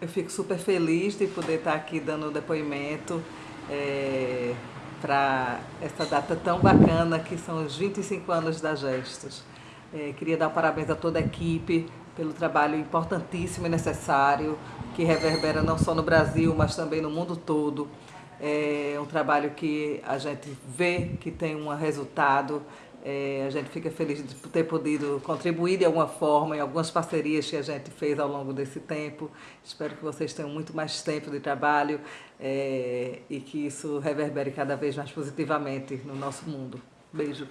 Eu fico super feliz de poder estar aqui dando depoimento é, para essa data tão bacana que são os 25 anos da Gestos. É, queria dar parabéns a toda a equipe pelo trabalho importantíssimo e necessário que reverbera não só no Brasil, mas também no mundo todo. É um trabalho que a gente vê que tem um resultado é, a gente fica feliz de ter podido contribuir de alguma forma em algumas parcerias que a gente fez ao longo desse tempo. Espero que vocês tenham muito mais tempo de trabalho é, e que isso reverbere cada vez mais positivamente no nosso mundo. Beijo.